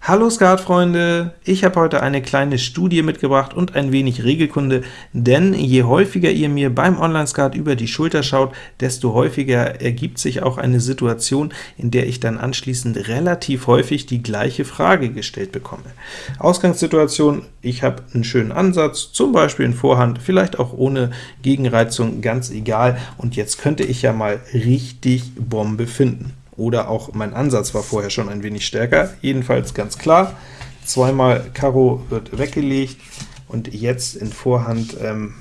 Hallo Skatfreunde! Ich habe heute eine kleine Studie mitgebracht und ein wenig Regelkunde, denn je häufiger ihr mir beim Online-Skat über die Schulter schaut, desto häufiger ergibt sich auch eine Situation, in der ich dann anschließend relativ häufig die gleiche Frage gestellt bekomme. Ausgangssituation, ich habe einen schönen Ansatz, zum Beispiel in Vorhand, vielleicht auch ohne Gegenreizung, ganz egal, und jetzt könnte ich ja mal richtig Bombe finden oder auch mein Ansatz war vorher schon ein wenig stärker. Jedenfalls ganz klar, zweimal Karo wird weggelegt, und jetzt in Vorhand ähm,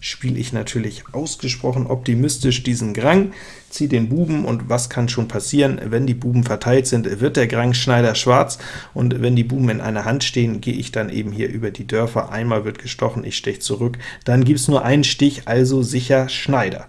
spiele ich natürlich ausgesprochen optimistisch diesen Grang, ziehe den Buben, und was kann schon passieren? Wenn die Buben verteilt sind, wird der Grang Schneider schwarz, und wenn die Buben in einer Hand stehen, gehe ich dann eben hier über die Dörfer. Einmal wird gestochen, ich steche zurück, dann gibt es nur einen Stich, also sicher Schneider.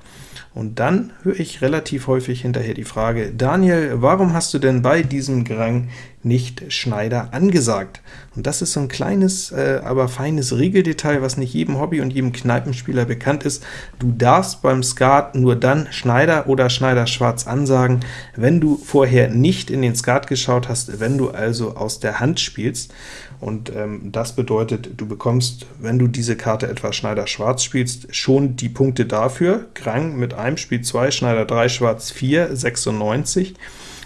Und dann höre ich relativ häufig hinterher die Frage, Daniel, warum hast du denn bei diesem Grang nicht Schneider angesagt? Und das ist so ein kleines, äh, aber feines Regeldetail, was nicht jedem Hobby- und jedem Kneipenspieler bekannt ist. Du darfst beim Skat nur dann Schneider oder Schneider schwarz ansagen, wenn du vorher nicht in den Skat geschaut hast, wenn du also aus der Hand spielst. Und ähm, das bedeutet, du bekommst, wenn du diese Karte etwa Schneider schwarz spielst, schon die Punkte dafür. Grang mit einem Spiel 2, Schneider 3, Schwarz 4, 96,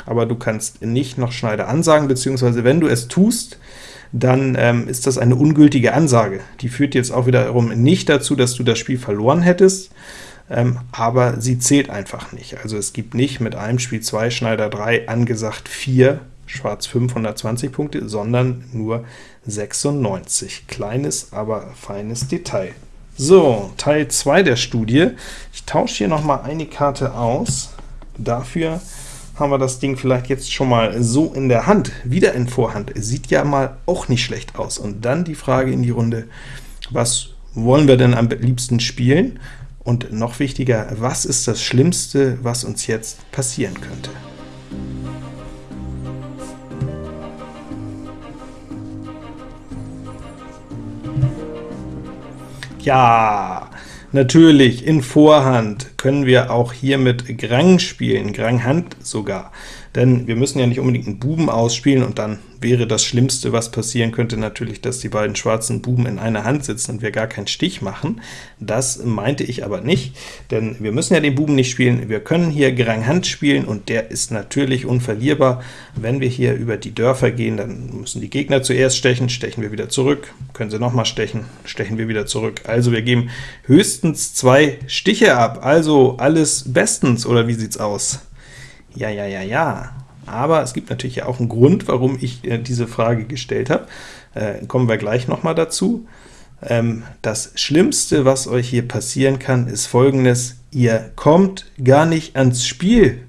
aber du kannst nicht noch Schneider ansagen, beziehungsweise wenn du es tust, dann ähm, ist das eine ungültige Ansage. Die führt jetzt auch wiederum nicht dazu, dass du das Spiel verloren hättest, ähm, aber sie zählt einfach nicht. Also es gibt nicht mit einem Spiel 2, Schneider 3 angesagt 4, Schwarz 520 Punkte, sondern nur 96. Kleines, aber feines Detail. So, Teil 2 der Studie. Ich tausche hier noch mal eine Karte aus. Dafür haben wir das Ding vielleicht jetzt schon mal so in der Hand, wieder in Vorhand. Sieht ja mal auch nicht schlecht aus. Und dann die Frage in die Runde, was wollen wir denn am liebsten spielen? Und noch wichtiger, was ist das Schlimmste, was uns jetzt passieren könnte? Ja, natürlich, in Vorhand können wir auch hier mit Grang spielen, Grang Hand sogar denn wir müssen ja nicht unbedingt einen Buben ausspielen, und dann wäre das Schlimmste, was passieren könnte, natürlich, dass die beiden schwarzen Buben in einer Hand sitzen und wir gar keinen Stich machen. Das meinte ich aber nicht, denn wir müssen ja den Buben nicht spielen. Wir können hier Grang Hand spielen, und der ist natürlich unverlierbar. Wenn wir hier über die Dörfer gehen, dann müssen die Gegner zuerst stechen, stechen wir wieder zurück, können sie nochmal stechen, stechen wir wieder zurück. Also wir geben höchstens zwei Stiche ab, also alles bestens, oder wie sieht's aus? Ja, ja, ja, ja. Aber es gibt natürlich auch einen Grund, warum ich äh, diese Frage gestellt habe. Äh, kommen wir gleich noch mal dazu. Ähm, das Schlimmste, was euch hier passieren kann, ist folgendes. Ihr kommt gar nicht ans Spiel.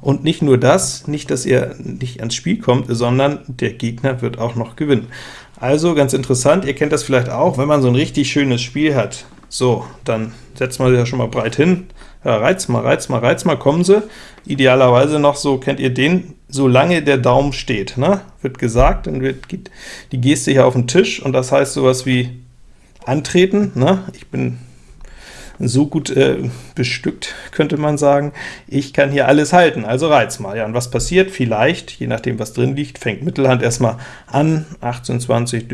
Und nicht nur das, nicht, dass ihr nicht ans Spiel kommt, sondern der Gegner wird auch noch gewinnen. Also ganz interessant, ihr kennt das vielleicht auch, wenn man so ein richtig schönes Spiel hat. So, dann setzt man sich ja schon mal breit hin, ja, reiz mal, reiz mal, reiz mal, kommen sie. Idealerweise noch so, kennt ihr den, solange der Daumen steht, ne? wird gesagt, dann wird, geht die Geste hier auf den Tisch, und das heißt sowas wie antreten. Ne? Ich bin so gut äh, bestückt, könnte man sagen. Ich kann hier alles halten, also reiz mal. Ja, und was passiert? Vielleicht, je nachdem, was drin liegt, fängt Mittelhand erstmal an, 18, 20,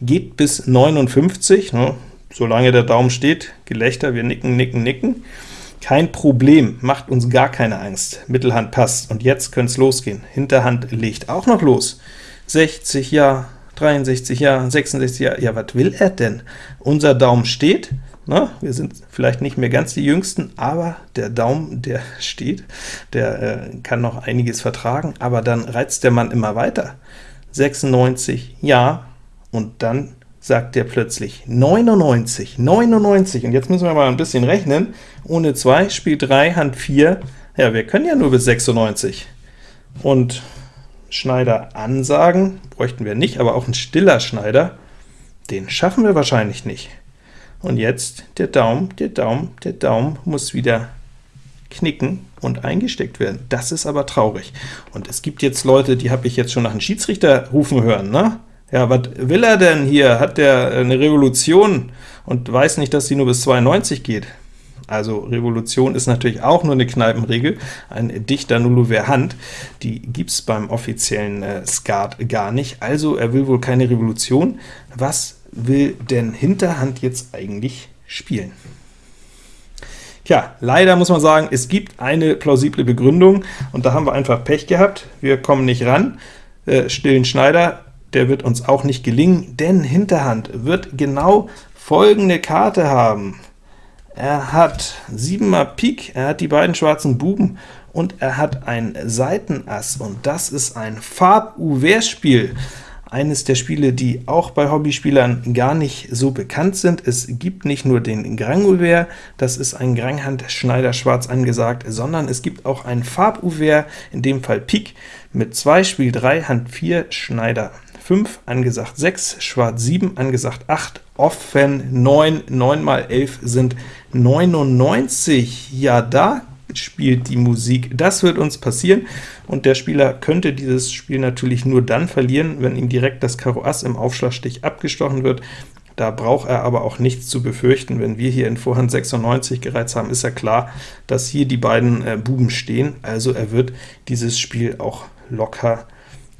geht bis 59, ne? Solange der Daumen steht, Gelächter, wir nicken, nicken, nicken. Kein Problem, macht uns gar keine Angst. Mittelhand passt, und jetzt könnte es losgehen. Hinterhand legt auch noch los. 60, ja, 63, ja, 66, ja, ja, was will er denn? Unser Daumen steht, na, wir sind vielleicht nicht mehr ganz die Jüngsten, aber der Daumen, der steht, der äh, kann noch einiges vertragen, aber dann reizt der Mann immer weiter. 96, ja, und dann sagt der plötzlich 99, 99, und jetzt müssen wir mal ein bisschen rechnen, ohne 2 spielt 3, Hand 4, ja, wir können ja nur bis 96. Und Schneider ansagen bräuchten wir nicht, aber auch ein stiller Schneider, den schaffen wir wahrscheinlich nicht. Und jetzt der Daumen, der Daumen, der Daumen muss wieder knicken und eingesteckt werden. Das ist aber traurig. Und es gibt jetzt Leute, die habe ich jetzt schon nach einem Schiedsrichter rufen hören, ne? Ja, was will er denn hier? Hat der eine Revolution und weiß nicht, dass sie nur bis 92 geht? Also Revolution ist natürlich auch nur eine Kneipenregel, ein dichter Nullover Hand, die gibt es beim offiziellen äh, Skat gar nicht, also er will wohl keine Revolution. Was will denn Hinterhand jetzt eigentlich spielen? Tja, leider muss man sagen, es gibt eine plausible Begründung, und da haben wir einfach Pech gehabt. Wir kommen nicht ran. Äh, stillen Schneider, der wird uns auch nicht gelingen, denn Hinterhand wird genau folgende Karte haben. Er hat 7 mal Pik, er hat die beiden schwarzen Buben, und er hat ein Seitenass, und das ist ein Farb-Ouvert-Spiel eines der Spiele, die auch bei Hobbyspielern gar nicht so bekannt sind. Es gibt nicht nur den Grand-Ouvert, das ist ein Granghand-Schneider schwarz angesagt, sondern es gibt auch ein Farb-Ouvert, in dem Fall Pik, mit 2, Spiel 3, Hand 4, Schneider 5, angesagt 6, Schwarz 7, angesagt 8, offen 9, 9 mal 11 sind 99. Ja, da spielt die Musik. Das wird uns passieren, und der Spieler könnte dieses Spiel natürlich nur dann verlieren, wenn ihm direkt das Karo Ass im Aufschlagstich abgestochen wird. Da braucht er aber auch nichts zu befürchten. Wenn wir hier in Vorhand 96 gereizt haben, ist ja klar, dass hier die beiden äh, Buben stehen, also er wird dieses Spiel auch locker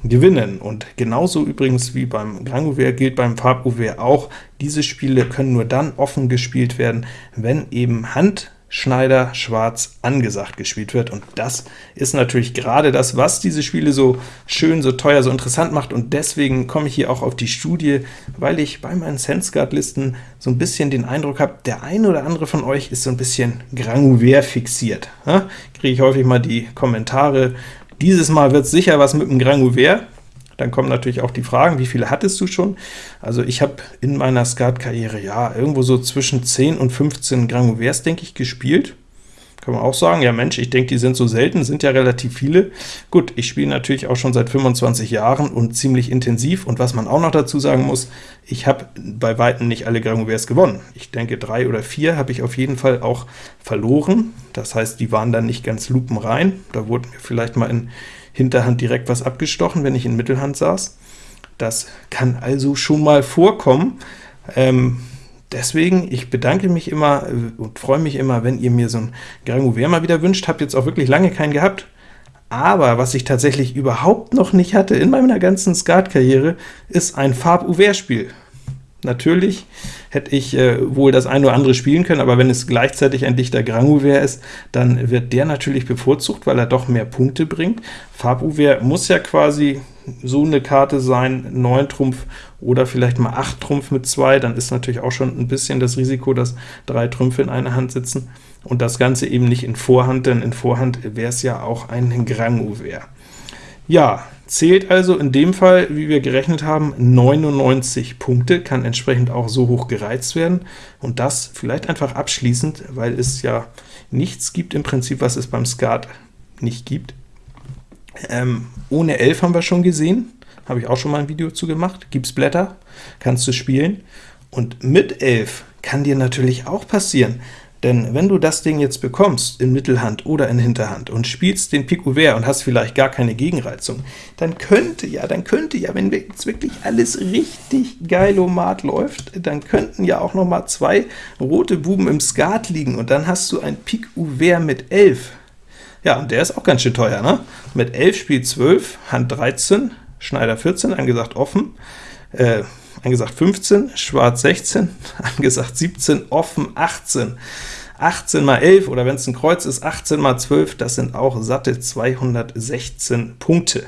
gewinnen. Und genauso übrigens wie beim Grand Ouvert gilt beim Farb Ouvert auch, diese Spiele können nur dann offen gespielt werden, wenn eben Hand Schneider Schwarz angesagt gespielt wird, und das ist natürlich gerade das, was diese Spiele so schön, so teuer, so interessant macht, und deswegen komme ich hier auch auf die Studie, weil ich bei meinen SenseGuard-Listen so ein bisschen den Eindruck habe, der eine oder andere von euch ist so ein bisschen Granuvert fixiert. Ja? Kriege ich häufig mal die Kommentare, dieses Mal wird sicher was mit dem Granuvert, dann kommen natürlich auch die Fragen, wie viele hattest du schon? Also ich habe in meiner Skat-Karriere ja irgendwo so zwischen 10 und 15 Granuvers, denke ich, gespielt. Kann man auch sagen, ja Mensch, ich denke, die sind so selten, sind ja relativ viele. Gut, ich spiele natürlich auch schon seit 25 Jahren und ziemlich intensiv, und was man auch noch dazu sagen muss, ich habe bei Weitem nicht alle Granuvers gewonnen. Ich denke, drei oder vier habe ich auf jeden Fall auch verloren. Das heißt, die waren dann nicht ganz lupenrein. Da wurden mir vielleicht mal in Hinterhand direkt was abgestochen, wenn ich in Mittelhand saß. Das kann also schon mal vorkommen. Ähm, deswegen, ich bedanke mich immer äh, und freue mich immer, wenn ihr mir so ein Grand mal wieder wünscht. Habt jetzt auch wirklich lange keinen gehabt. Aber was ich tatsächlich überhaupt noch nicht hatte in meiner ganzen Skat-Karriere, ist ein Farb-Ouvert-Spiel. Natürlich hätte ich äh, wohl das ein oder andere spielen können, aber wenn es gleichzeitig ein dichter Grand-Ouvert ist, dann wird der natürlich bevorzugt, weil er doch mehr Punkte bringt. Farb-Ouvert muss ja quasi so eine Karte sein, 9 Trumpf oder vielleicht mal 8 Trumpf mit 2, dann ist natürlich auch schon ein bisschen das Risiko, dass drei Trümpfe in einer Hand sitzen, und das Ganze eben nicht in Vorhand, denn in Vorhand wäre es ja auch ein Grand-Ouvert. Ja, zählt also in dem Fall, wie wir gerechnet haben, 99 Punkte, kann entsprechend auch so hoch gereizt werden, und das vielleicht einfach abschließend, weil es ja nichts gibt im Prinzip, was es beim Skat nicht gibt. Ähm, ohne 11 haben wir schon gesehen, habe ich auch schon mal ein Video zu gemacht, gibt's Blätter, kannst du spielen, und mit 11 kann dir natürlich auch passieren, denn wenn du das Ding jetzt bekommst, in Mittelhand oder in Hinterhand, und spielst den Pik Ouvert und hast vielleicht gar keine Gegenreizung, dann könnte ja, dann könnte ja, wenn jetzt wirklich alles richtig geilomat läuft, dann könnten ja auch noch mal zwei rote Buben im Skat liegen, und dann hast du ein Pik Ouvert mit 11. Ja, und der ist auch ganz schön teuer, ne? Mit 11 spielt 12, Hand 13, Schneider 14, angesagt offen, äh, angesagt 15, Schwarz 16, angesagt 17, offen 18. 18 mal 11, oder wenn es ein Kreuz ist, 18 mal 12, das sind auch satte 216 Punkte.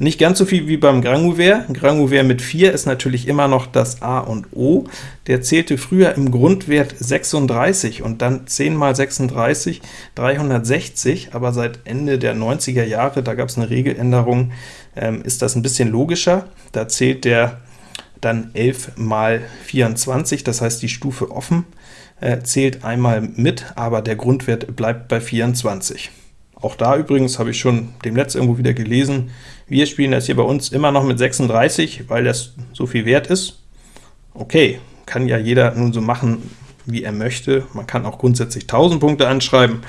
Nicht ganz so viel wie beim Grand Ouvert. Grand Ouvert mit 4 ist natürlich immer noch das A und O. Der zählte früher im Grundwert 36 und dann 10 mal 36, 360, aber seit Ende der 90er Jahre, da gab es eine Regeländerung, ähm, ist das ein bisschen logischer. Da zählt der dann 11 mal 24, das heißt die Stufe offen äh, zählt einmal mit, aber der Grundwert bleibt bei 24. Auch da übrigens habe ich schon dem Netz irgendwo wieder gelesen, wir spielen das hier bei uns immer noch mit 36, weil das so viel wert ist. Okay, kann ja jeder nun so machen, wie er möchte. Man kann auch grundsätzlich 1000 Punkte anschreiben,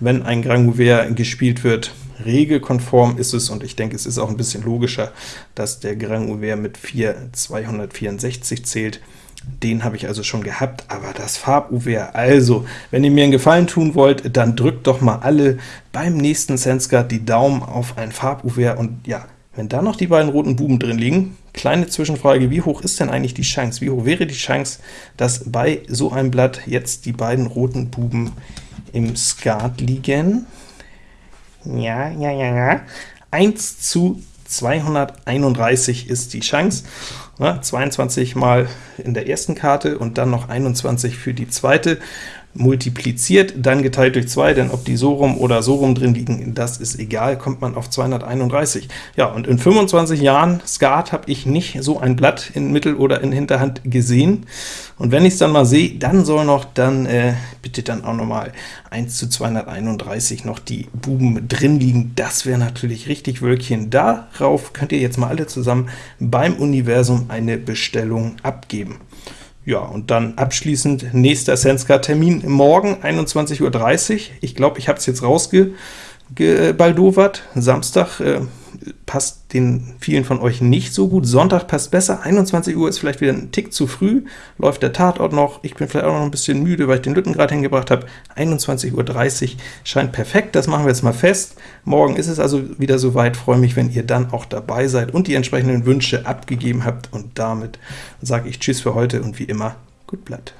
wenn ein Grand Ouvert gespielt wird. Regelkonform ist es, und ich denke, es ist auch ein bisschen logischer, dass der Grand Ouvert mit 4 264 zählt, Den habe ich also schon gehabt, aber das Farb-UWR, also, wenn ihr mir einen Gefallen tun wollt, dann drückt doch mal alle beim nächsten Senscard die Daumen auf ein Farb-UWR, und ja, wenn da noch die beiden roten Buben drin liegen, kleine Zwischenfrage, wie hoch ist denn eigentlich die Chance? Wie hoch wäre die Chance, dass bei so einem Blatt jetzt die beiden roten Buben im Skat liegen? Ja, ja, ja, ja. 1 zu 231 ist die Chance. 22 mal in der ersten Karte und dann noch 21 für die zweite multipliziert, dann geteilt durch 2, denn ob die so rum oder so rum drin liegen, das ist egal, kommt man auf 231. Ja, und in 25 Jahren Skat habe ich nicht so ein Blatt in Mittel- oder in Hinterhand gesehen, und wenn ich es dann mal sehe, dann soll noch dann äh, bitte dann auch noch mal 1 zu 231 noch die Buben drin liegen. Das wäre natürlich richtig Wölkchen. Darauf könnt ihr jetzt mal alle zusammen beim Universum eine Bestellung abgeben. Ja, und dann abschließend nächster Senscard-Termin morgen 21.30 Uhr. Ich glaube, ich habe es jetzt rausgebaldowert. Samstag äh, passt den vielen von euch nicht so gut. Sonntag passt besser, 21 Uhr ist vielleicht wieder ein Tick zu früh, läuft der Tatort noch, ich bin vielleicht auch noch ein bisschen müde, weil ich den Lütten gerade hingebracht habe. 21.30 Uhr scheint perfekt, das machen wir jetzt mal fest. Morgen ist es also wieder soweit, freue mich, wenn ihr dann auch dabei seid und die entsprechenden Wünsche abgegeben habt, und damit sage ich Tschüss für heute und wie immer, gut Blatt.